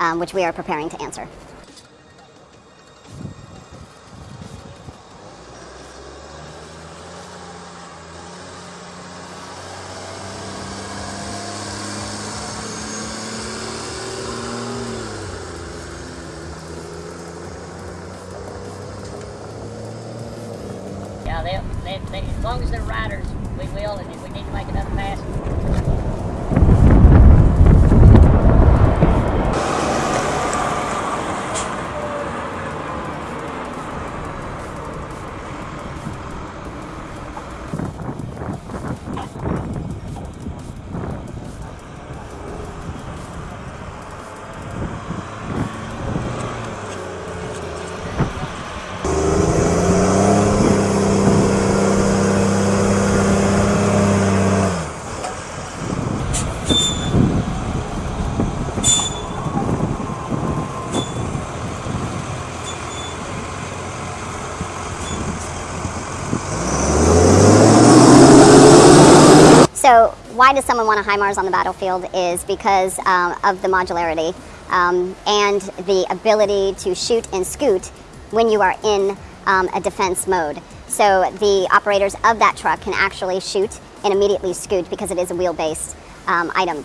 um, which we are preparing to answer. Yeah, they, they, they, as long as they're riders, we will, and if we need to make another pass, So why does someone want a HIMARS on the battlefield is because um, of the modularity um, and the ability to shoot and scoot when you are in um, a defense mode. So the operators of that truck can actually shoot and immediately scoot because it is a wheel-based um, item.